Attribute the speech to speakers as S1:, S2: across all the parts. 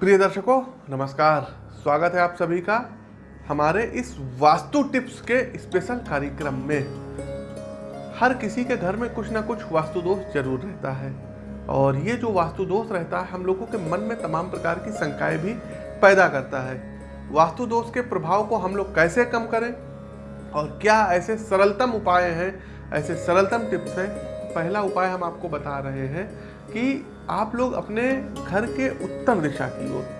S1: प्रिय दर्शकों, नमस्कार। स्वागत है आप सभी का हमारे इस वास्तु टिप्स के स्पेशल कार्यक्रम में। हर किसी के घर में कुछ ना कुछ वास्तु दोष ज़रूर रहता है और ये जो वास्तु दोष रहता है, हम लोगों के मन में तमाम प्रकार की शंकाएँ भी पैदा करता है। वास्तु दोष के प्रभाव को हम लोग कैसे कम करें और क्या ऐसे सरलतम उपाय हैं, ऐसे सरलतम टिप्स हैं? पहला उपाय हम आपको बता रहे हैं कि आप लोग अपने घर के उत्तर दिशा की ओर।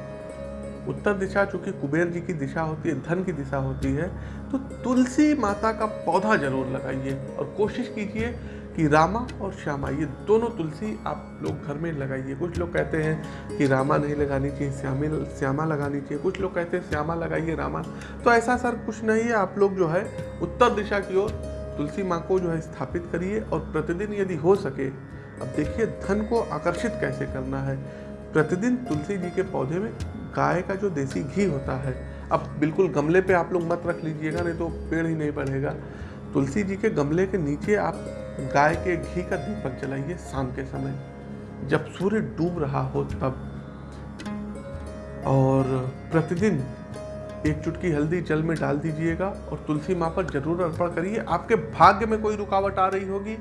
S1: उत्तर दिशा चूँकि कुबेर जी की दिशा होती है, धन की दिशा होती है तो तुलसी माता का पौधा ज़रूर लगाइए और कोशिश कीजिए कि रामा और श्यामा, ये दोनों तुलसी आप लोग घर में लगाइए। कुछ लोग कहते हैं कि रामा नहीं लगानी चाहिए, श्यामी, श्यामा लगानी चाहिए। कुछ लोग कहते हैं श्यामा लगाइए रामा। तो ऐसा सर कुछ नहीं है, आप लोग जो है उत्तर दिशा की ओर तुलसी माँ को जो है स्थापित करिए और प्रतिदिन यदि हो सके अब देखिए, धन को आकर्षित कैसे करना है? प्रतिदिन तुलसी जी के पौधे में गाय का जो देसी घी होता है, अब बिल्कुल गमले पे आप लोग मत रख लीजिएगा, नहीं तो पेड़ ही नहीं बढ़ेगा। तुलसी जी के गमले के नीचे आप गाय के घी का दीपक जलाइए शाम के समय। जब सूर्य डूब रहा हो तब। और प्रतिदिन एक चुटकी हल्दी जल में डाल दीजिएगा और तुलसी माँ पर ज़रूर अर्पण करिए। आपके भाग्य में कोई रुकावट आ रही होगी।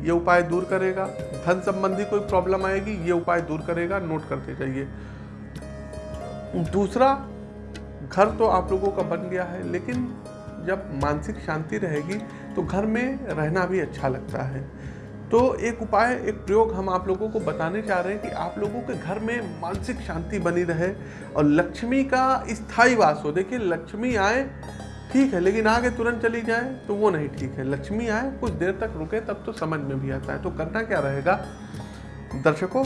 S1: ये उपाय दूर करेगा। धन संबंधी कोई प्रॉब्लम आएगी, ये उपाय दूर करेगा नोट करते जाइए। दूसरा, घर तो आप लोगों का बन गया है, लेकिन जब मानसिक शांति रहेगी तो घर में रहना भी अच्छा लगता है। तो एक उपाय, एक प्रयोग हम आप लोगों को बताने चाह रहे हैं कि आप लोगों के घर में मानसिक शांति बनी रहे और लक्ष्मी का स्थायी वास हो। देखिए, लक्ष्मी आए ठीक है, लेकिन आगे तुरंत चली जाए तो वो नहीं ठीक है। लक्ष्मी आए, कुछ देर तक रुके, तब तो समझ में भी आता है। तो करना क्या रहेगा? दर्शकों,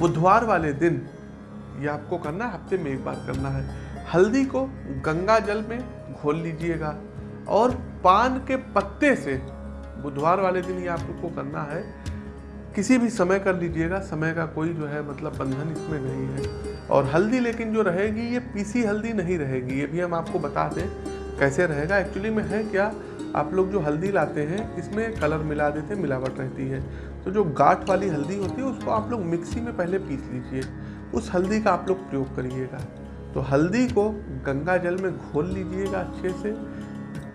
S1: बुधवार वाले दिन, ये आपको करना है, हफ़्ते में एक बार करना है। हल्दी को गंगा जल में घोल लीजिएगा और पान के पत्ते से बुधवार वाले दिन ये आपको करना है। किसी भी समय कर लीजिएगा, समय का कोई जो है मतलब बंधन इसमें नहीं है। और हल्दी लेकिन जो रहेगी, ये पीसी हल्दी नहीं रहेगी, ये भी हम आपको बता दें। कैसे रहेगा? एक्चुअली में है क्या, आप लोग जो हल्दी लाते हैं, इसमें कलर मिला देते हैं मिलावट रहती है। तो जो गाठ वाली हल्दी होती है, उसको आप लोग मिक्सी में पहले पीस लीजिए। उस हल्दी का आप लोग प्रयोग करिएगा। तो हल्दी को गंगा जल में घोल लीजिएगा अच्छे से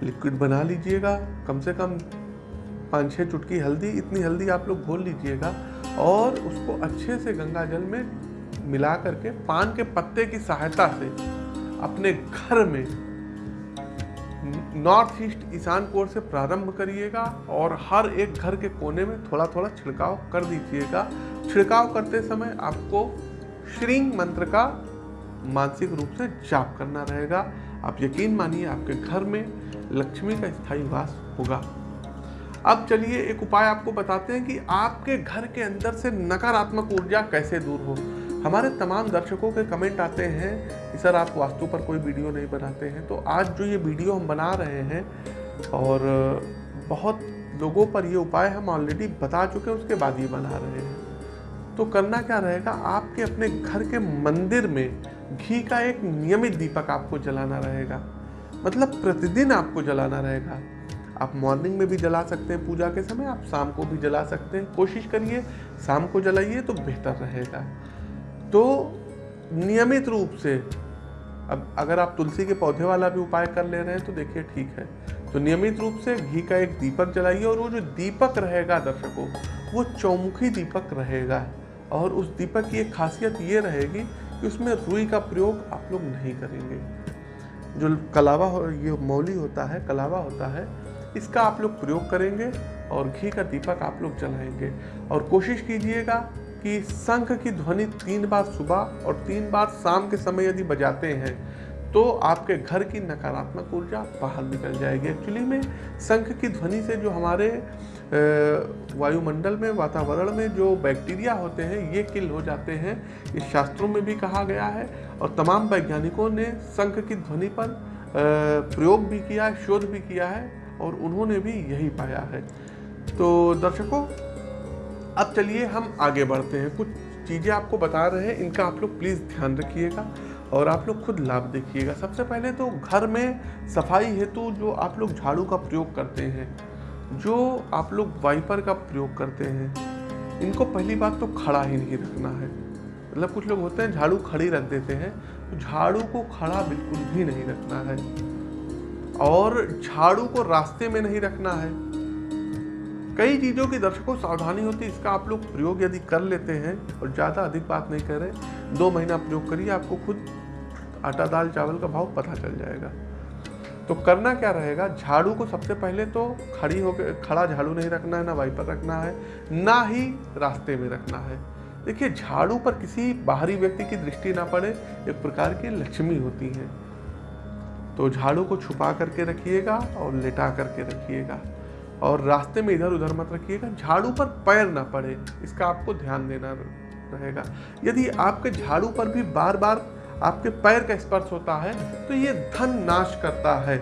S1: लिक्विड बना लीजिएगा। कम से कम पाँच छः चुटकी हल्दी, इतनी हल्दी आप लोग घोल लीजिएगा। और उसको अच्छे से गंगा जल में मिला करके, पान के पत्ते की सहायता से अपने घर में नॉर्थ ईस्ट ईशान कोर से प्रारंभ करिएगा और हर एक घर के कोने में थोड़ा थोड़ा छिड़काव कर दीजिएगा। छिड़काव करते समय आपको श्रींग मंत्र का मानसिक रूप से जाप करना रहेगा। आप यकीन मानिए आपके घर में लक्ष्मी का स्थायी वास होगा। अब चलिए एक उपाय आपको बताते हैं कि आपके घर के अंदर से नकारात्मक ऊर्जा कैसे दूर हो। हमारे तमाम दर्शकों के कमेंट आते हैं कि सर आप वास्तु पर कोई वीडियो नहीं बनाते हैं। तो आज जो ये वीडियो हम बना रहे हैं और बहुत लोगों पर ये उपाय हम ऑलरेडी बता चुके हैं, उसके बाद ये बना रहे हैं। तो करना क्या रहेगा? आपके अपने घर के मंदिर में घी का एक नियमित दीपक आपको जलाना रहेगा। मतलब प्रतिदिन आपको जलाना रहेगा। आप मॉर्निंग में भी जला सकते हैं, पूजा के समय आप शाम को भी जला सकते हैं। कोशिश करिए, शाम को जलाइए तो बेहतर रहेगा। तो नियमित रूप से, अब अगर आप तुलसी के पौधे वाला भी उपाय कर ले रहे हैं तो देखिए ठीक है। तो नियमित रूप से घी का एक दीपक जलाइए और वो जो दीपक रहेगा दर्शकों, वो चौमुखी दीपक रहेगा। और उस दीपक की एक खासियत ये रहेगी कि उसमें रुई का प्रयोग आप लोग नहीं करेंगे। जो कलावा हो, ये मौली होता है, कलावा होता है, इसका आप लोग प्रयोग करेंगे और घी का दीपक आप लोग जलाएँगे। और कोशिश कीजिएगा कि शंख की ध्वनि तीन बार सुबह और तीन बार शाम के समय यदि बजाते हैं तो आपके घर की नकारात्मक ऊर्जा बाहर निकल जाएगी। एक्चुअली में शंख की ध्वनि से जो हमारे वायुमंडल में, वातावरण में जो बैक्टीरिया होते हैं, ये किल हो जाते हैं। इस शास्त्रों में भी कहा गया है और तमाम वैज्ञानिकों ने शंख की ध्वनि पर प्रयोग भी किया है शोध भी किया है और उन्होंने भी यही पाया है। तो दर्शकों अब चलिए हम आगे बढ़ते हैं। कुछ चीज़ें आपको बता रहे हैं, इनका आप लोग प्लीज़ ध्यान रखिएगा और आप लोग खुद लाभ देखिएगा। सबसे पहले तो घर में सफ़ाई हेतु जो आप लोग झाड़ू का प्रयोग करते हैं, जो आप लोग वाइपर का प्रयोग करते हैं, इनको पहली बात तो खड़ा ही नहीं रखना है। मतलब कुछ लोग होते हैं, झाड़ू खड़ी रख देते हैं तो झाड़ू को खड़ा बिल्कुल भी नहीं रखना है। और झाड़ू को रास्ते में नहीं रखना है। कई चीज़ों की दर्शकों सावधानी होती है, इसका आप लोग प्रयोग यदि कर लेते हैं और ज़्यादा अधिक बात नहीं करें, दो महीना प्रयोग करिए, आपको खुद आटा दाल चावल का भाव पता चल जाएगा। तो करना क्या रहेगा? झाड़ू को सबसे पहले तो खड़ी होकर खड़ा झाड़ू नहीं रखना है, ना वाइपर रखना है, ना ही रास्ते में रखना है। देखिए, झाड़ू पर किसी बाहरी व्यक्ति की दृष्टि ना पड़े, एक प्रकार की लक्ष्मी होती है। तो झाड़ू को छुपा करके रखिएगा और लेटा करके रखिएगा। और रास्ते में इधर उधर मत रखिएगा, झाड़ू पर पैर ना पड़े, इसका आपको ध्यान देना रहेगा। यदि आपके झाड़ू पर भी बार बार आपके पैर का स्पर्श होता है तो ये धन नाश करता है।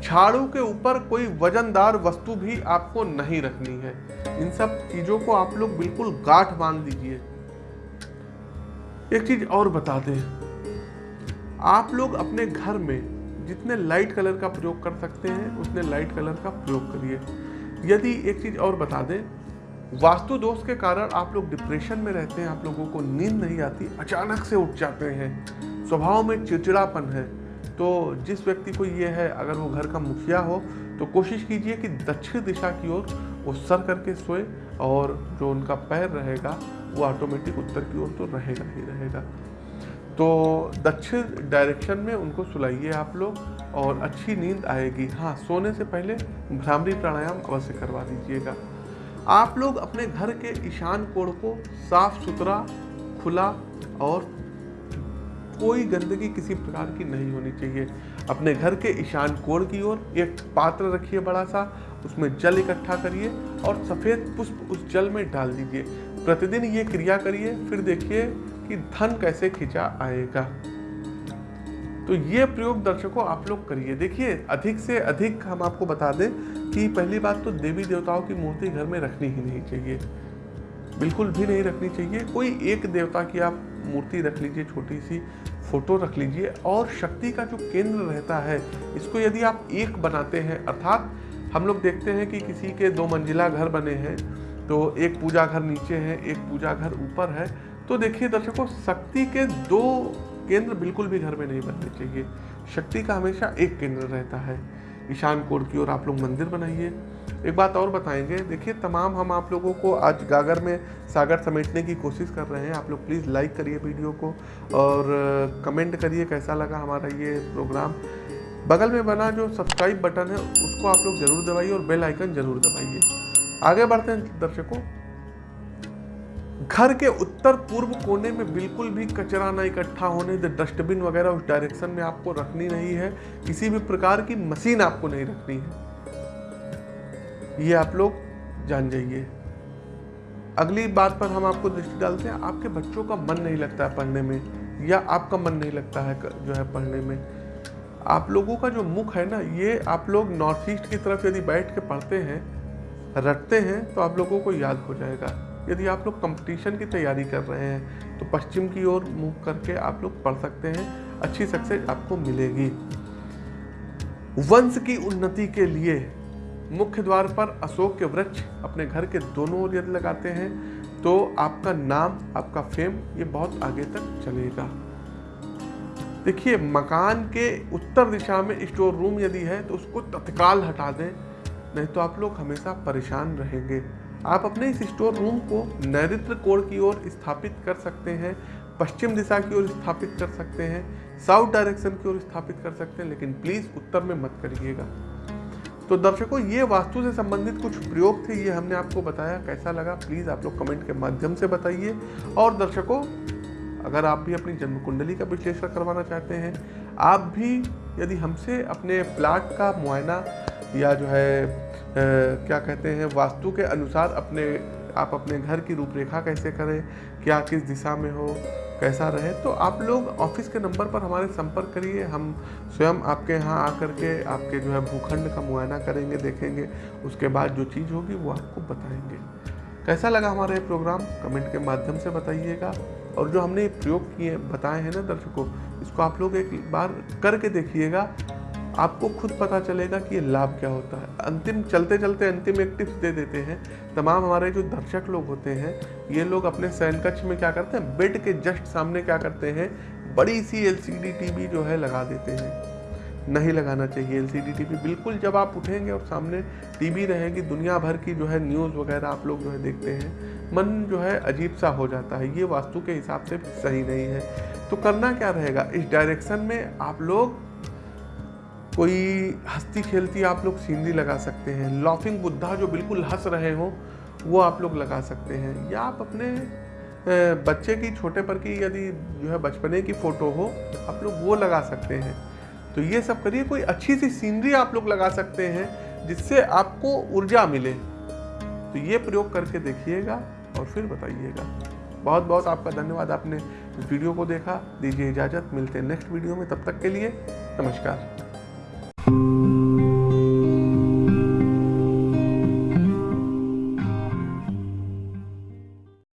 S1: झाड़ू के ऊपर कोई वजनदार वस्तु भी आपको नहीं रखनी है। इन सब चीज़ों को आप लोग बिल्कुल गाठ बाँध दीजिए। एक चीज़ और बता दें, आप लोग अपने घर में जितने लाइट कलर का प्रयोग कर सकते हैं, उतने लाइट कलर का प्रयोग करिए। यदि एक चीज़ और बता दें वास्तु दोष के कारण आप लोग डिप्रेशन में रहते हैं, आप लोगों को नींद नहीं आती, अचानक से उठ जाते हैं, स्वभाव में चिड़चिड़ापन है तो जिस व्यक्ति को ये है, अगर वो घर का मुखिया हो तो कोशिश कीजिए कि दक्षिण दिशा की ओर वो सर करके सोए और जो उनका पैर रहेगा, वो ऑटोमेटिक उत्तर की ओर तो रहेगा ही रहेगा। तो दक्षिण डायरेक्शन में उनको सुलाइए आप लोग और अच्छी नींद आएगी। हाँ सोने से पहले भ्रामरी प्राणायाम अवश्य करवा दीजिएगा। आप लोग अपने घर के ईशान कोण को साफ़ सुथरा, खुला और कोई गंदगी किसी प्रकार की नहीं होनी चाहिए। अपने घर के ईशान कोण की ओर एक पात्र रखिए बड़ा सा, उसमें जल इकट्ठा करिए और सफ़ेद पुष्प उस जल में डाल दीजिए। प्रतिदिन ये क्रिया करिए, फिर देखिए कि धन कैसे खिंचा आएगा? तो ये प्रयोग दर्शकों आप लोग करिए। देखिए, अधिक से अधिक हम आपको बता दें कि पहली बात तो देवी देवताओं की मूर्ति घर में रखनी ही नहीं चाहिए। बिल्कुल भी नहीं रखनी चाहिए। कोई एक देवता की आप मूर्ति रख लीजिए छोटी सी फ़ोटो रख लीजिए और शक्ति का जो केंद्र रहता है, इसको यदि आप एक बनाते हैं, अर्थात हम लोग देखते हैं कि किसी के दो मंजिला घर बने हैं तो एक पूजा घर नीचे है, एक पूजा घर ऊपर है तो देखिए दर्शकों, शक्ति के दो केंद्र बिल्कुल भी घर में नहीं बनने चाहिए। शक्ति का हमेशा एक केंद्र रहता है। ईशान कोर की ओर आप लोग मंदिर बनाइए। एक बात और बताएँगे, देखिए तमाम हम आप लोगों को आज गागर में सागर समेटने की कोशिश कर रहे हैं। आप लोग प्लीज़ लाइक करिए वीडियो को और कमेंट करिए कैसा लगा हमारा ये प्रोग्राम। बगल में बना जो सब्सक्राइब बटन है, उसको आप लोग ज़रूर दबाइए और बेल आइकन ज़रूर दबाइए। आगे बढ़ते हैं दर्शकों। घर के उत्तर पूर्व कोने में बिल्कुल भी कचरा ना इकट्ठा होने दे डस्टबिन वगैरह उस डायरेक्शन में आपको रखनी नहीं है। किसी भी प्रकार की मशीन आपको नहीं रखनी है। ये आप लोग जान जाइए। अगली बात पर हम आपको दृष्टि डालते हैं, आपके बच्चों का मन नहीं लगता है पढ़ने में, या आपका मन नहीं लगता है जो है पढ़ने में। आप लोगों का जो मुख है ना, ये आप लोग नॉर्थ ईस्ट की तरफ़ यदि बैठ के पढ़ते हैं, रटते हैं तो आप लोगों को याद हो जाएगा। यदि आप लोग कंपटीशन की तैयारी कर रहे हैं तो पश्चिम की ओर मूव करके आप लोग पढ़ सकते हैं। अच्छी सक्सेस आपको मिलेगी। वंश की उन्नति के लिए मुख्य द्वार पर अशोक के वृक्ष अपने घर के दोनों ओर यदि लगाते हैं तो आपका नाम, आपका फेम ये बहुत आगे तक चलेगा। देखिए, मकान के उत्तर दिशा में स्टोर रूम यदि है तो उसको तत्काल हटा दें, नहीं तो आप लोग हमेशा परेशान रहेंगे। आप अपने इस स्टोर रूम को नैरित्र कोण की ओर स्थापित कर सकते हैं, पश्चिम दिशा की ओर स्थापित कर सकते हैं, साउथ डायरेक्शन की ओर स्थापित कर सकते हैं, लेकिन प्लीज़ उत्तर में मत करिएगा। तो दर्शकों, ये वास्तु से संबंधित कुछ प्रयोग थे, ये हमने आपको बताया, कैसा लगा? प्लीज़ आप लोग कमेंट के माध्यम से बताइए। और दर्शकों, अगर आप भी अपनी जन्म कुंडली का विश्लेषण करवाना चाहते हैं, आप भी यदि हमसे अपने प्लाट का मुआयना या जो है क्या कहते हैं, वास्तु के अनुसार अपने, आप अपने घर की रूपरेखा कैसे करें, क्या किस दिशा में हो, कैसा रहे तो आप लोग ऑफ़िस के नंबर पर हमारे संपर्क करिए, हम स्वयं आपके यहाँ आकर के आपके जो है भूखंड का मुआयना करेंगे, देखेंगे, उसके बाद जो चीज़ होगी वो आपको बताएँगे। कैसा लगा हमारा ये प्रोग्राम? कमेंट के माध्यम से बताइएगा। और जो हमने प्रयोग किए, बताए हैं ना दर्शकों, इसको आप लोग एक बार करके देखिएगा। आपको खुद पता चलेगा कि ये लाभ क्या होता है। अंतिम चलते चलते अंतिम एक टिप्स दे देते हैं। तमाम हमारे जो दर्शक लोग होते हैं, ये लोग अपने शयन कक्ष में क्या करते हैं? बेड के जस्ट सामने क्या करते हैं? बड़ी सी एलसीडी टीवी जो है लगा देते हैं। नहीं लगाना चाहिए एलसीडी टीवी बिल्कुल जब आप उठेंगे और सामने टीवी रहेगी, दुनिया भर की जो है न्यूज़ वगैरह आप लोग जो है देखते हैं, मन जो है अजीब सा हो जाता है। ये वास्तु के हिसाब से सही नहीं है। तो करना क्या रहेगा? इस डायरेक्शन में आप लोग कोई हंसती खेलती आप लोग सीनरी लगा सकते हैं। लॉफिंग बुद्धा जो बिल्कुल हंस रहे हो, वो आप लोग लगा सकते हैं। या आप अपने बच्चे की, छोटे पर की यदि जो है बचपने की फ़ोटो हो आप लोग वो लगा सकते हैं। तो ये सब करिए, कोई अच्छी सी सीनरी आप लोग लगा सकते हैं, जिससे आपको ऊर्जा मिले। तो ये प्रयोग करके देखिएगा और फिर बताइएगा। बहुत बहुत आपका धन्यवाद, आपने वीडियो को देखा। दीजिए इजाज़त, मिलते हैं नेक्स्ट वीडियो में। तब तक के लिए नमस्कार।